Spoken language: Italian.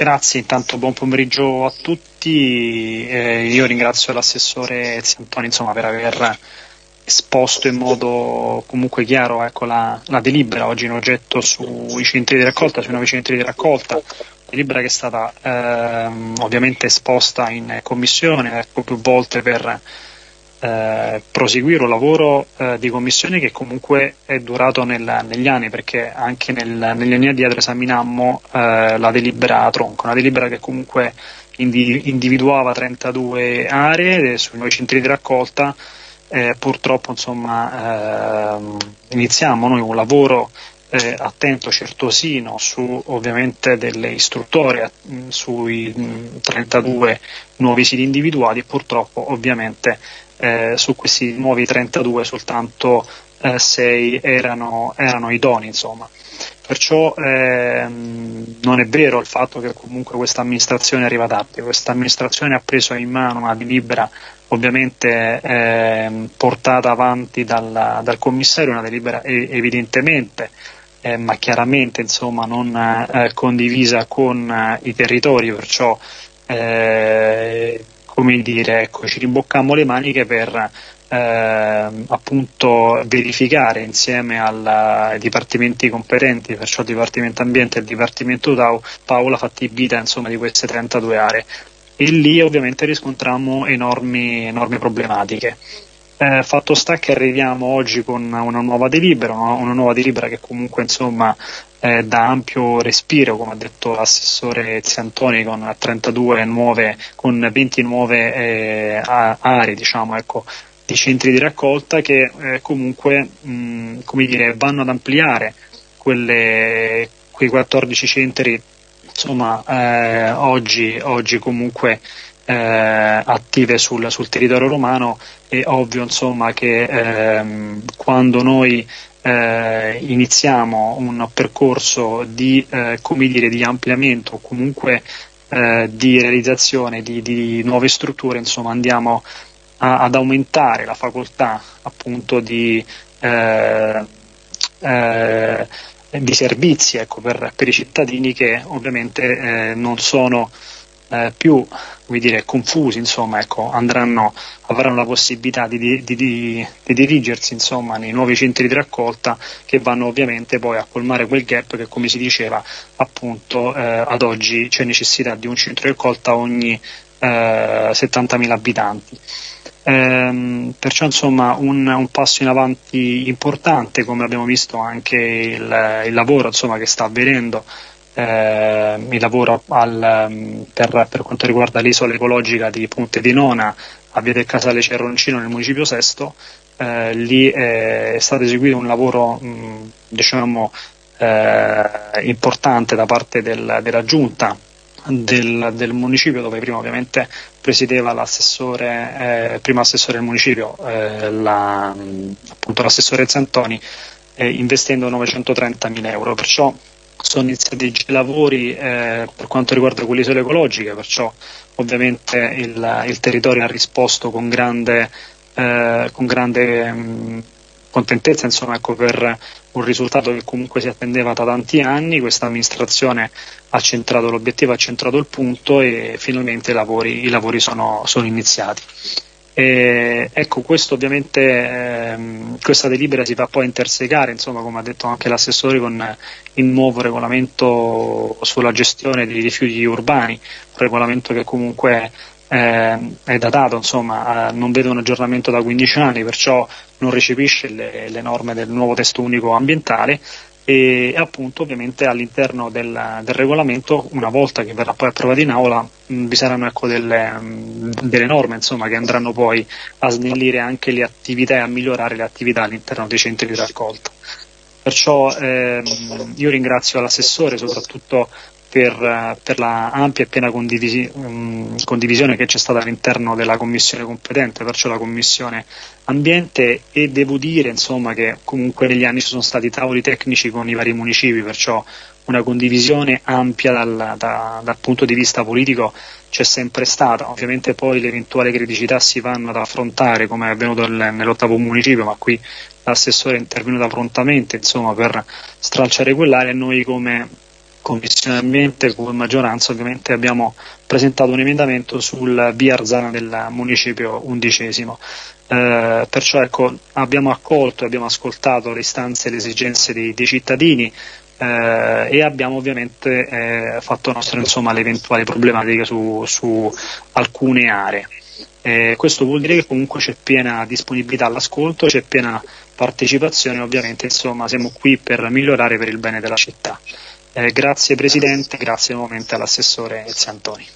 Grazie, intanto buon pomeriggio a tutti. Eh, io ringrazio l'assessore Ziantoni insomma, per aver esposto in modo comunque chiaro ecco, la, la, delibera oggi in oggetto sui centri di raccolta, sui nuovi centri di raccolta, delibera che è stata ehm, ovviamente esposta in commissione ecco, più volte per eh, proseguire un lavoro eh, di commissione che comunque è durato nel, negli anni perché anche nel, negli anni addietro esaminammo eh, la delibera tronco, una delibera che comunque individuava 32 aree sui nuovi centri di raccolta eh, purtroppo insomma, ehm, iniziamo noi un lavoro eh, attento, certosino su ovviamente delle istruttorie mh, sui mh, 32 nuovi siti individuati e purtroppo ovviamente eh, su questi nuovi 32 soltanto 6 eh, erano, erano idonei insomma. Perciò ehm, non è vero il fatto che comunque questa amministrazione arriva tardi, questa amministrazione ha preso in mano una delibera ovviamente eh, portata avanti dal, dal, commissario, una delibera evidentemente eh, ma chiaramente insomma, non eh, condivisa con eh, i territori, perciò eh, come dire, ecco, ci rimbocchiamo le maniche per eh, appunto verificare insieme al, ai dipartimenti competenti, perciò il Dipartimento Ambiente e il Dipartimento TAU, Paola fattibilità insomma, di queste 32 aree. E lì ovviamente riscontriamo enormi, enormi problematiche. Eh, fatto sta che arriviamo oggi con una nuova delibera, una, una nuova delibera che comunque insomma eh, dà ampio respiro, come ha detto l'assessore Ziantoni, con 32 nuove, con 20 nuove eh, aree, diciamo, ecco, di centri di raccolta che eh, comunque mh, come dire, vanno ad ampliare quelle, quei 14 centri insomma, eh, oggi, oggi, comunque eh, attive sul, sul, territorio romano. È ovvio insomma, che ehm, quando noi eh, iniziamo un percorso di, eh, dire, di ampliamento o comunque eh, di realizzazione di, di, nuove strutture, insomma andiamo a, ad aumentare la facoltà appunto di, eh, eh, di servizi ecco, per, per, i cittadini che ovviamente eh, non sono eh, più dire, confusi, insomma, ecco, andranno, avranno la possibilità di, di, di, di, dirigersi insomma, nei nuovi centri di raccolta che vanno ovviamente poi a colmare quel gap che come si diceva appunto eh, ad oggi c'è necessità di un centro di raccolta ogni eh, 70.000 abitanti. Ehm, perciò insomma un, un, passo in avanti importante come abbiamo visto anche il, il lavoro insomma, che sta avvenendo eh, il lavoro al, mm, per, per, quanto riguarda l'isola ecologica di Ponte di Nona a Via del Casale Cerroncino nel municipio Sesto, eh, lì è stato eseguito un lavoro mh, diciamo, eh, importante da parte del, della giunta del, del, municipio dove prima ovviamente presiedeva l'assessore, eh, prima assessore del municipio, eh, la, appunto l'assessore Zantoni, eh, investendo 930 mila euro. Perciò sono iniziati i lavori eh, per quanto riguarda quelle isole ecologiche, perciò ovviamente il, il territorio ha risposto con grande, eh, con grande mh, contentezza insomma, ecco, per un risultato che comunque si attendeva da tanti anni, questa amministrazione ha centrato l'obiettivo, ha centrato il punto e finalmente i lavori, i lavori sono, sono iniziati. E, ecco, questo ovviamente, ehm, questa delibera si va poi intersecare, insomma, come ha detto anche l'assessore, con il nuovo regolamento sulla gestione dei rifiuti urbani, un regolamento che comunque eh, è datato, insomma, non vede un aggiornamento da 15 anni, perciò non recepisce le, le norme del nuovo testo unico ambientale. E appunto ovviamente all'interno del, del, regolamento una volta che verrà poi approvato in aula vi saranno ecco, delle, mh, delle, norme insomma, che andranno poi a snellire anche le attività e a migliorare le attività all'interno dei centri di raccolta. Perciò ehm, io ringrazio l'assessore soprattutto per, per la ampia e piena condivisi, um, condivisione che c'è stata all'interno della commissione competente, perciò la commissione ambiente e devo dire insomma, che comunque negli anni ci sono stati tavoli tecnici con i vari municipi, perciò una condivisione ampia dal, da, dal punto di vista politico c'è sempre stata, ovviamente poi le eventuali criticità si vanno ad affrontare come è avvenuto nell'ottavo municipio, ma qui l'assessore è intervenuto prontamente insomma, per stralciare quell'area e noi come Commissione Ambiente come maggioranza ovviamente abbiamo presentato un emendamento sul via Arzana del municipio undicesimo. Eh, perciò ecco, abbiamo accolto e abbiamo ascoltato le istanze e le esigenze dei, dei cittadini eh, e abbiamo ovviamente eh, fatto nostre insomma, le eventuali problematiche su, su alcune aree. Eh, questo vuol dire che comunque c'è piena disponibilità all'ascolto, c'è piena partecipazione, ovviamente insomma siamo qui per migliorare per il bene della città. Eh, grazie Presidente, grazie nuovamente all'assessore Ezzi Antoni.